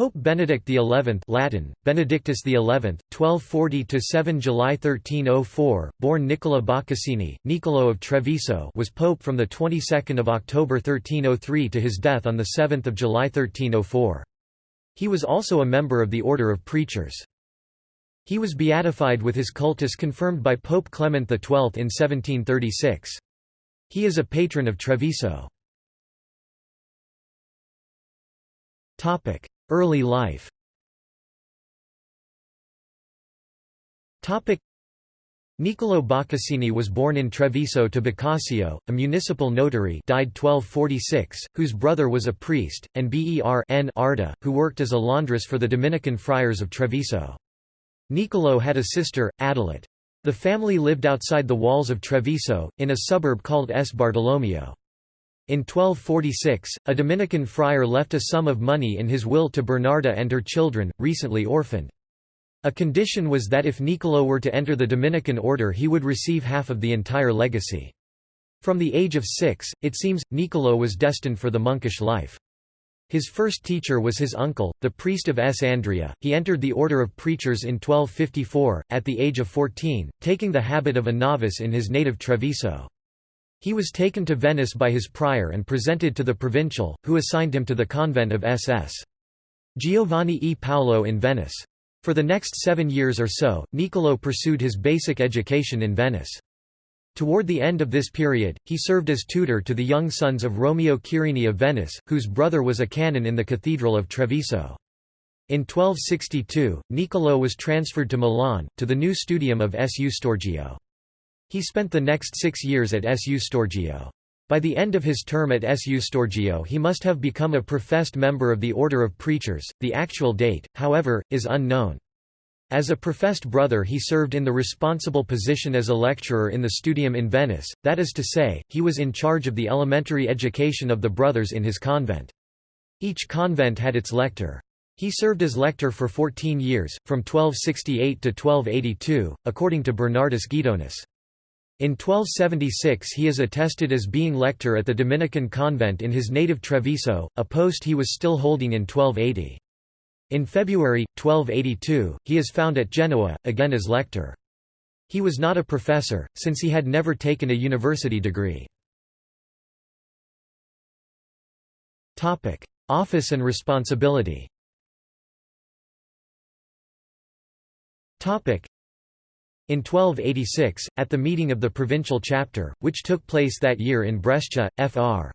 Pope Benedict XI Latin, Benedictus XI, 1240–7 July 1304, born Nicola Boccassini, Niccolo of Treviso was pope from the 22nd of October 1303 to his death on the 7th July 1304. He was also a member of the Order of Preachers. He was beatified with his cultus confirmed by Pope Clement XII in 1736. He is a patron of Treviso. Early life Niccolo Boccassini was born in Treviso to Boccaccio, a municipal notary died 1246, whose brother was a priest, and Bernarda, who worked as a laundress for the Dominican friars of Treviso. Niccolo had a sister, Adelette. The family lived outside the walls of Treviso, in a suburb called S. Bartolomeo. In 1246, a Dominican friar left a sum of money in his will to Bernarda and her children, recently orphaned. A condition was that if Niccolo were to enter the Dominican order he would receive half of the entire legacy. From the age of six, it seems, Niccolo was destined for the monkish life. His first teacher was his uncle, the priest of S. Andria. He entered the order of preachers in 1254, at the age of 14, taking the habit of a novice in his native Treviso. He was taken to Venice by his prior and presented to the provincial, who assigned him to the convent of SS. Giovanni e Paolo in Venice. For the next seven years or so, Niccolo pursued his basic education in Venice. Toward the end of this period, he served as tutor to the young sons of Romeo Quirini of Venice, whose brother was a canon in the Cathedral of Treviso. In 1262, Niccolo was transferred to Milan, to the new studium of Su Storgio. He spent the next six years at Su Storgio. By the end of his term at Su Storgio he must have become a professed member of the Order of Preachers, the actual date, however, is unknown. As a professed brother he served in the responsible position as a lecturer in the studium in Venice, that is to say, he was in charge of the elementary education of the brothers in his convent. Each convent had its lector. He served as lector for 14 years, from 1268 to 1282, according to Bernardus Guidonus. In 1276 he is attested as being lector at the Dominican convent in his native Treviso, a post he was still holding in 1280. In February, 1282, he is found at Genoa, again as lector. He was not a professor, since he had never taken a university degree. Office and responsibility in 1286, at the meeting of the provincial chapter, which took place that year in Brescia, Fr.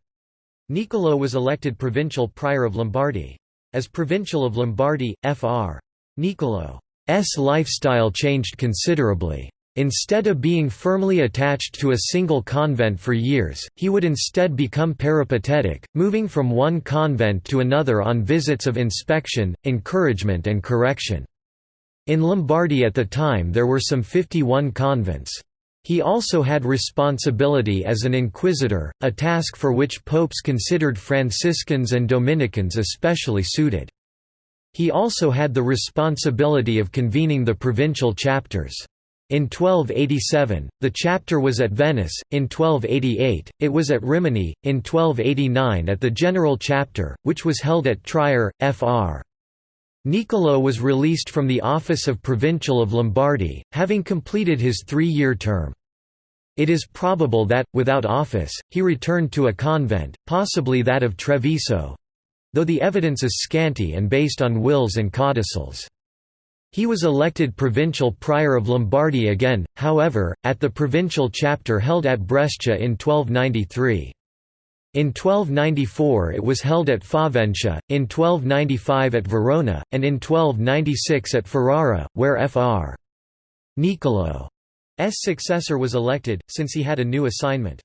Niccolo was elected provincial prior of Lombardy. As provincial of Lombardy, Fr. Niccolo's lifestyle changed considerably. Instead of being firmly attached to a single convent for years, he would instead become peripatetic, moving from one convent to another on visits of inspection, encouragement and correction. In Lombardy at the time there were some 51 convents. He also had responsibility as an inquisitor, a task for which popes considered Franciscans and Dominicans especially suited. He also had the responsibility of convening the provincial chapters. In 1287, the chapter was at Venice, in 1288, it was at Rimini, in 1289 at the general chapter, which was held at Trier, fr. Niccolo was released from the office of Provincial of Lombardy, having completed his three-year term. It is probable that, without office, he returned to a convent, possibly that of Treviso—though the evidence is scanty and based on wills and codicils. He was elected provincial prior of Lombardy again, however, at the provincial chapter held at Brescia in 1293. In 1294 it was held at Faventia, in 1295 at Verona, and in 1296 at Ferrara, where Fr. Niccolo's successor was elected, since he had a new assignment.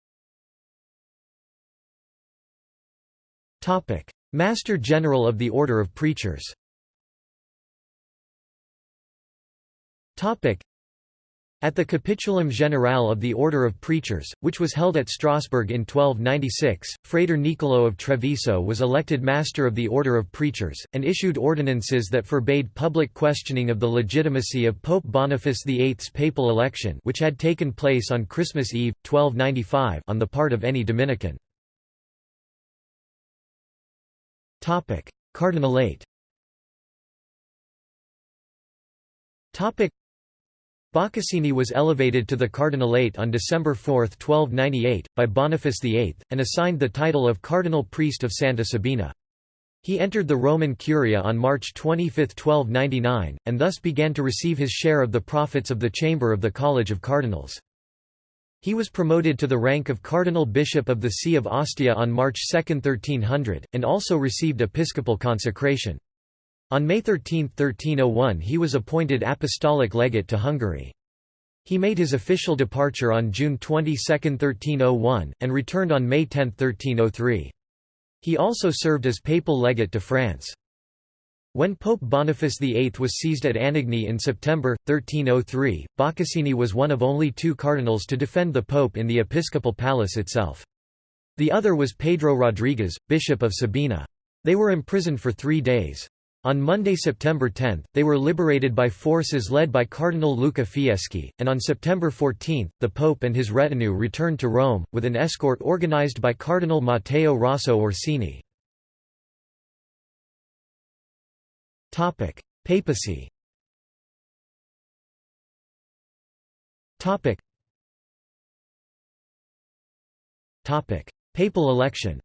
Master General of the Order of Preachers at the Capitulum Generale of the Order of Preachers, which was held at Strasbourg in 1296, Frater Niccolo of Treviso was elected Master of the Order of Preachers, and issued ordinances that forbade public questioning of the legitimacy of Pope Boniface VIII's papal election which had taken place on Christmas Eve, 1295 on the part of any Dominican. Cardinalate Boccassini was elevated to the cardinalate on December 4, 1298, by Boniface VIII, and assigned the title of cardinal priest of Santa Sabina. He entered the Roman Curia on March 25, 1299, and thus began to receive his share of the profits of the chamber of the College of Cardinals. He was promoted to the rank of Cardinal Bishop of the See of Ostia on March 2, 1300, and also received episcopal consecration. On May 13, 1301 he was appointed apostolic legate to Hungary. He made his official departure on June 22, 1301, and returned on May 10, 1303. He also served as papal legate to France. When Pope Boniface VIII was seized at Anagni in September, 1303, Boccassini was one of only two cardinals to defend the pope in the episcopal palace itself. The other was Pedro Rodriguez, bishop of Sabina. They were imprisoned for three days. On Monday, September 10, they were liberated by forces led by Cardinal Luca Fieschi, and on September 14, the Pope and his retinue returned to Rome, with an escort organized by Cardinal Matteo Rosso Orsini. Papacy Topic. Papal election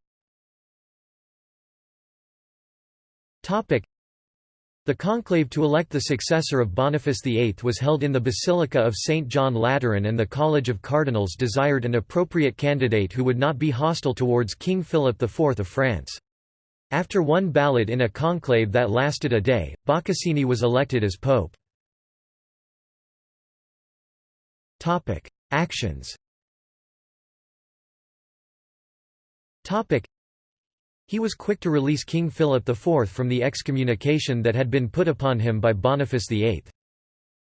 the conclave to elect the successor of Boniface VIII was held in the Basilica of St. John Lateran and the College of Cardinals desired an appropriate candidate who would not be hostile towards King Philip IV of France. After one ballot in a conclave that lasted a day, Boccassini was elected as pope. Actions he was quick to release King Philip IV from the excommunication that had been put upon him by Boniface VIII.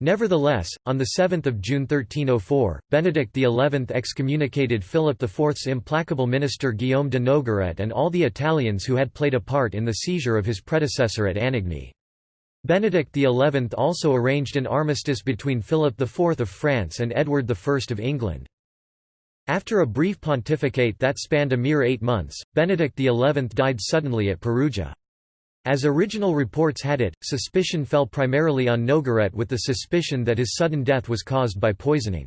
Nevertheless, on 7 June 1304, Benedict XI excommunicated Philip IV's implacable minister Guillaume de Nogaret and all the Italians who had played a part in the seizure of his predecessor at Anagni. Benedict XI also arranged an armistice between Philip IV of France and Edward I of England. After a brief pontificate that spanned a mere eight months, Benedict XI died suddenly at Perugia. As original reports had it, suspicion fell primarily on Nogaret with the suspicion that his sudden death was caused by poisoning.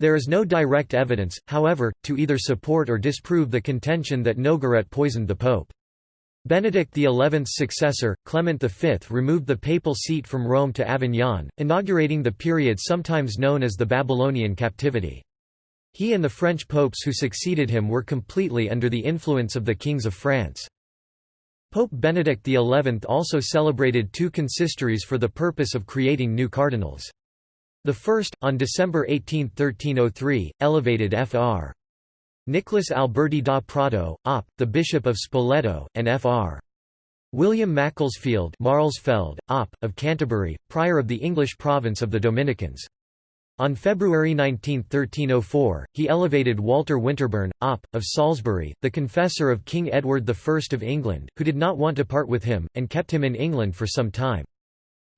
There is no direct evidence, however, to either support or disprove the contention that Nogaret poisoned the pope. Benedict XI's successor, Clement V removed the papal seat from Rome to Avignon, inaugurating the period sometimes known as the Babylonian captivity. He and the French popes who succeeded him were completely under the influence of the kings of France. Pope Benedict XI also celebrated two consistories for the purpose of creating new cardinals. The first, on December 18, 1303, elevated Fr. Nicholas Alberti da Prato, op. the Bishop of Spoleto, and Fr. William Macclesfield Marlsfeld, op. of Canterbury, prior of the English province of the Dominicans. On February 19, 1304, he elevated Walter Winterburn, Op. of Salisbury, the confessor of King Edward I of England, who did not want to part with him, and kept him in England for some time.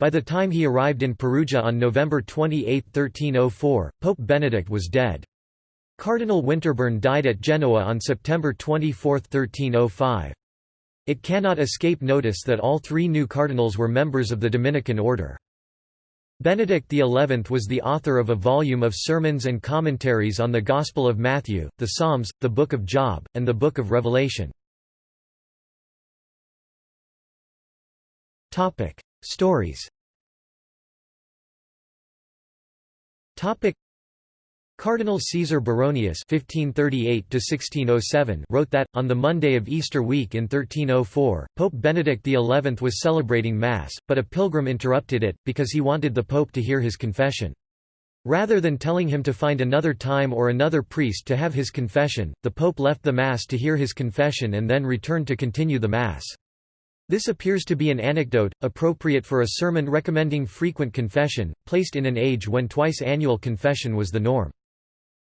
By the time he arrived in Perugia on November 28, 1304, Pope Benedict was dead. Cardinal Winterburn died at Genoa on September 24, 1305. It cannot escape notice that all three new cardinals were members of the Dominican order. Benedict XI was the author of a volume of sermons and commentaries on the Gospel of Matthew, the Psalms, the Book of Job, and the Book of Revelation. Stories Cardinal Caesar Baronius (1538–1607) wrote that on the Monday of Easter week in 1304, Pope Benedict XI was celebrating Mass, but a pilgrim interrupted it because he wanted the Pope to hear his confession. Rather than telling him to find another time or another priest to have his confession, the Pope left the Mass to hear his confession and then returned to continue the Mass. This appears to be an anecdote, appropriate for a sermon recommending frequent confession, placed in an age when twice annual confession was the norm.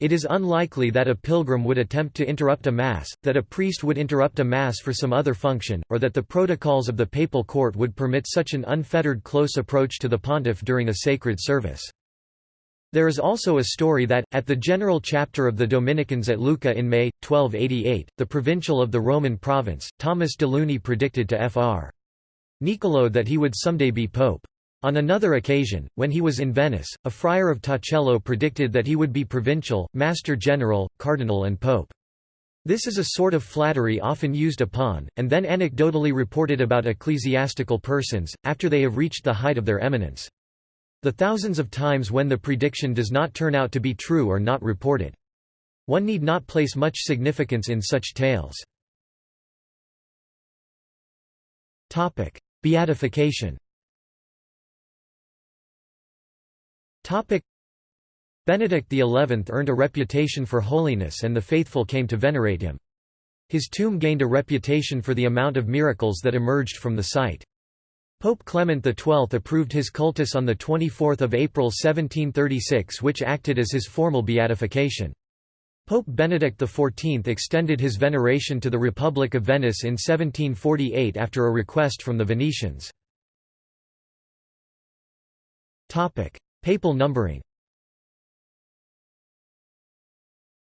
It is unlikely that a pilgrim would attempt to interrupt a Mass, that a priest would interrupt a Mass for some other function, or that the protocols of the papal court would permit such an unfettered close approach to the pontiff during a sacred service. There is also a story that, at the general chapter of the Dominicans at Lucca in May, 1288, the provincial of the Roman province, Thomas de Luni predicted to Fr. Niccolò that he would someday be pope. On another occasion, when he was in Venice, a friar of Torcello predicted that he would be provincial, master general, cardinal and pope. This is a sort of flattery often used upon, and then anecdotally reported about ecclesiastical persons, after they have reached the height of their eminence. The thousands of times when the prediction does not turn out to be true are not reported. One need not place much significance in such tales. Beatification Benedict XI earned a reputation for holiness and the faithful came to venerate him. His tomb gained a reputation for the amount of miracles that emerged from the site. Pope Clement XII approved his cultus on 24 April 1736 which acted as his formal beatification. Pope Benedict XIV extended his veneration to the Republic of Venice in 1748 after a request from the Venetians. Papal numbering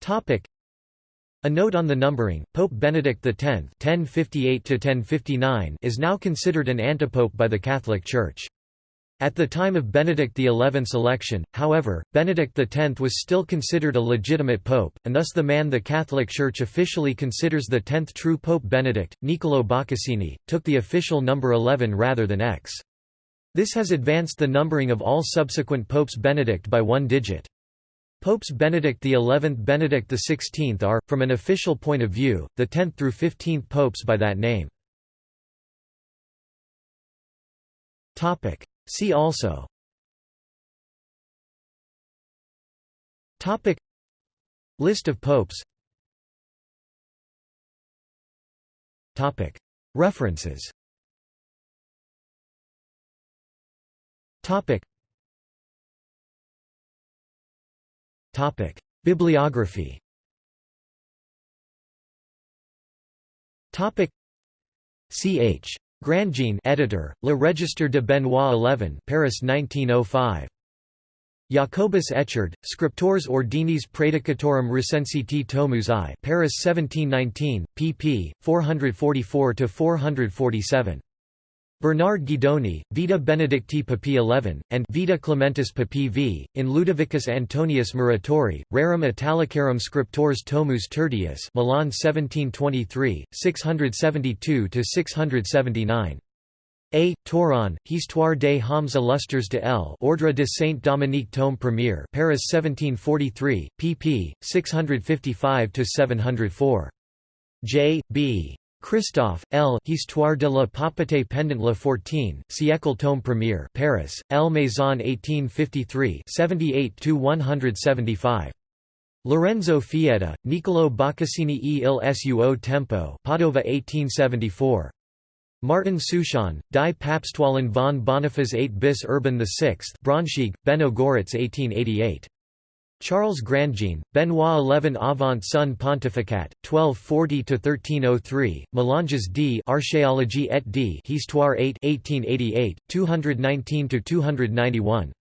Topic. a note on the numbering, Pope Benedict X (1058–1059) is now considered an antipope by the Catholic Church. At the time of Benedict XI's election, however, Benedict X was still considered a legitimate pope, and thus the man the Catholic Church officially considers the tenth true Pope Benedict, Niccolò Boccassini, took the official number 11 rather than X. This has advanced the numbering of all subsequent popes Benedict by one digit. Popes Benedict XI Benedict XVI are, from an official point of view, the 10th through 15th popes by that name. See also. Topic. List of popes. Topic. References Topic: Bibliography. Topic: Ch. Grandjean, editor, Le Registre de Benoit XI, Paris 1905. Jacobus Echard, Scriptores Ordinis Praedicatorum Recensiti Tomus I, Paris 1719, pp. 444 447. Bernard Guidoni, Vita Benedicti Papi XI, and Vita Clementis Papi V, in Ludovicus Antonius Muratori, Rerum Italicarum Scriptores Tomus Tertius Milan 1723, 672–679. A. Touron, Histoire des hommes illustres de L. Ordre de Saint-Dominique tome premier Paris 1743, pp. 655–704. J. B. Christophe, L. Histoire de la papauté pendant le 14, siècle tome premier Paris, L. Maison 1853 78–175. Lorenzo Fietta, Niccolò Boccassini e il suo tempo Padova 1874. Martin Souchon, Die Papstwahlen von Boniface 8 bis Urban VI Braunschweig, Benno Goritz 1888. Charles Grandjean, Benoit XI Avant son pontificat, 1240–1303, Mélanges d Archéologie et d Histoire 8 1888, 219–291.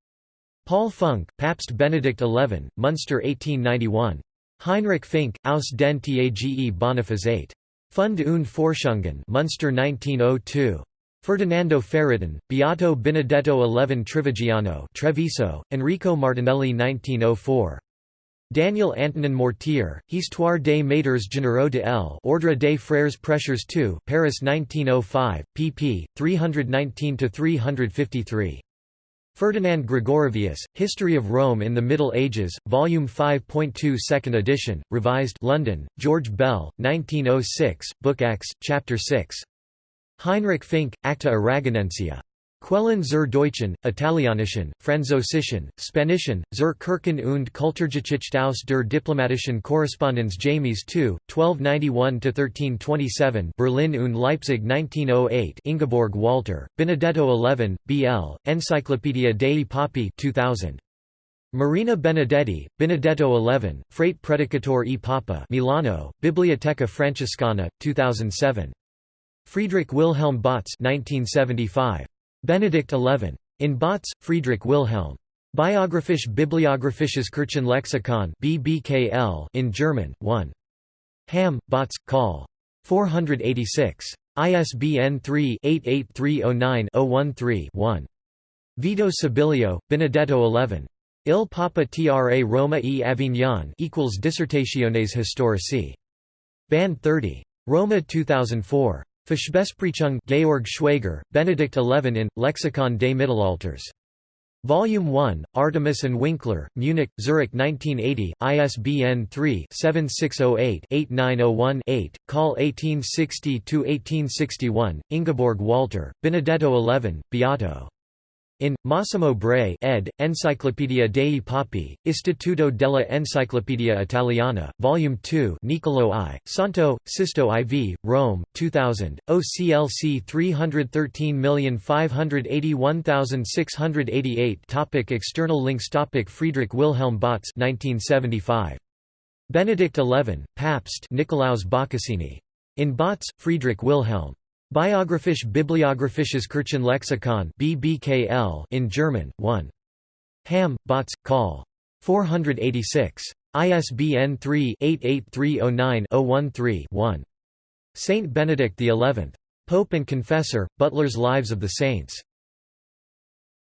Paul Funk, Papst Benedict XI, Munster 1891. Heinrich Fink, Aus den Tage Boniface 8. Fund und Forschungen Munster 1902. Ferdinando Ferratin, Beato Benedetto XI Trivigiano Treviso, Enrico Martinelli 1904. Daniel Antonin Mortier, Histoire des Maîtres Généraux de L. Ordre des Frères Prêcheurs II Paris 1905, pp. 319–353. Ferdinand Gregorovius, History of Rome in the Middle Ages, Volume 5.2 Second edition, revised London, George Bell, 1906, Book X, Chapter 6. Heinrich Fink, Acta Aragonensia. Quellen zur Deutschen, Italianischen, Französischen, Spanischen, zur Kirchen und Kulturgeschichte aus der diplomatischen Korrespondenz James II, 1291–1327 Berlin und Leipzig 1908 Ingeborg Walter, Benedetto XI, B.L., Enciclopedia dei Papi 2000. Marina Benedetti, Benedetto XI, Frate Predicator e Papa Milano, Biblioteca Francescana, 2007. Friedrich Wilhelm Bautz 1975. Benedict XI. In Bautz, Friedrich Wilhelm. Biographisch Bibliographisches Kirchenlexikon BBKL in German, 1. Hamm, Bautz, Call. 486. ISBN 3-88309-013-1. Vito Sibilio, Benedetto XI. Il Papa Tra Roma e Avignon equals Dissertationes Historici. Band 30. Roma 2004. Fischbesprechung Georg Schwager, Benedict XI in, Lexikon des Mittelalters. Volume 1, Artemis and Winkler, Munich, Zurich 1980, ISBN 3-7608-8901-8, Call 1860-1861, Ingeborg Walter, Benedetto XI, Beato. In, Massimo Bray ed., Enciclopedia dei Papi, Istituto della Enciclopedia Italiana, Volume 2 Niccolò I, Santo, Sisto IV, Rome, 2000, OCLC 313581688 Topic External links Topic Friedrich Wilhelm Bautz 1975. Benedict XI, Papst Nicolaus Boccassini. In Bautz, Friedrich Wilhelm. Biographisch Bibliographisches Kirchenlexikon BBKL in German, 1. Hamm, Bautz, Col. 486. ISBN 3-88309-013-1. Saint Benedict XI. Pope and Confessor, Butler's Lives of the Saints.